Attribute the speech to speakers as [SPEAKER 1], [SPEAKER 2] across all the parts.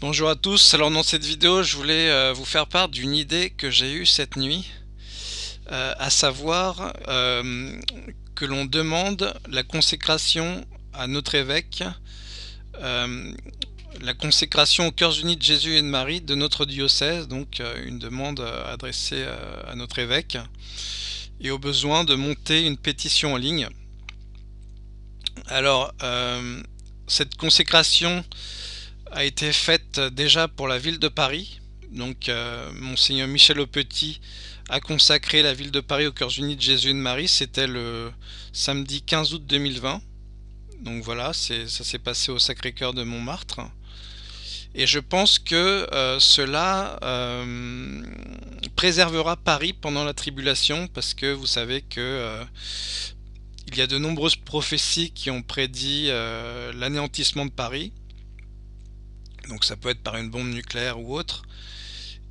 [SPEAKER 1] Bonjour à tous, alors dans cette vidéo je voulais euh, vous faire part d'une idée que j'ai eue cette nuit, euh, à savoir euh, que l'on demande la consécration à notre évêque, la consécration aux cœurs unis de Jésus et de Marie de notre diocèse, donc une demande adressée à notre évêque, et au besoin de monter une pétition en ligne. Alors, cette consécration a été faite déjà pour la ville de Paris. Donc euh, Monseigneur Michel Aupetit a consacré la ville de Paris aux cœurs unis de Jésus et de Marie. C'était le samedi 15 août 2020. Donc voilà, ça s'est passé au Sacré-Cœur de Montmartre. Et je pense que euh, cela euh, préservera Paris pendant la tribulation parce que vous savez que il y a de nombreuses prophéties qui ont prédit l'anéantissement de Paris donc ça peut être par une bombe nucléaire ou autre.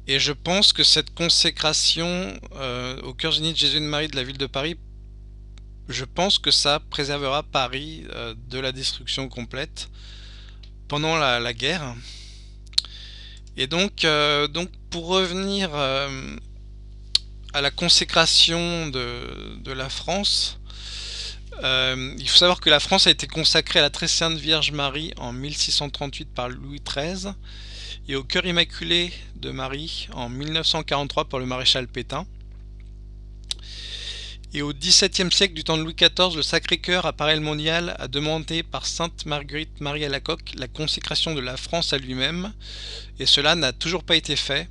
[SPEAKER 1] Et je pense que cette consécration euh, au cœur unis de Jésus et de Marie de la ville de Paris, je pense que ça préservera Paris euh, de la destruction complète pendant la, guerre. Et donc, euh, donc pour revenir à la consécration de, de la France, euh, il faut savoir que la France a été consacrée à la très sainte Vierge Marie en 1638 par Louis XIII et au cœur immaculé de Marie en 1943 par le maréchal Pétain. Et au XVIIe siècle du temps de Louis XIV, le Sacré-Cœur apparaît le mondial a demandé par Sainte Marguerite Marie à la la consécration de la France à lui-même, et cela n'a toujours pas été fait.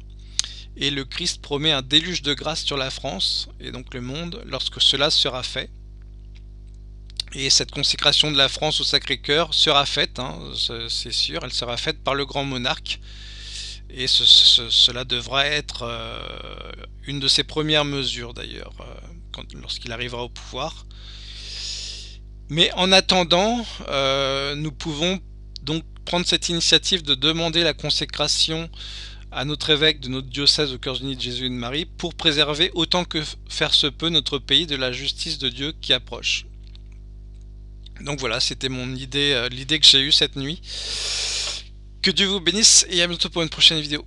[SPEAKER 1] Et le Christ promet un déluge de grâce sur la France, et donc le monde, lorsque cela sera fait. Et cette consécration de la France au Sacré-Cœur sera faite, hein, c'est sûr, elle sera faite par le grand monarque. Et cela devra être euh, une de ses premières mesures d'ailleurs, euh, lorsqu'il arrivera au pouvoir. Mais en attendant, euh, nous pouvons donc prendre cette initiative de demander la consécration à notre évêque de notre diocèse au cœur unis de Jésus et de Marie pour préserver autant que faire se peut notre pays de la justice de Dieu qui approche. Donc voilà, c'était mon idée, euh, l'idée que j'ai eue cette nuit. Que Dieu vous bénisse et à bientôt pour une prochaine vidéo.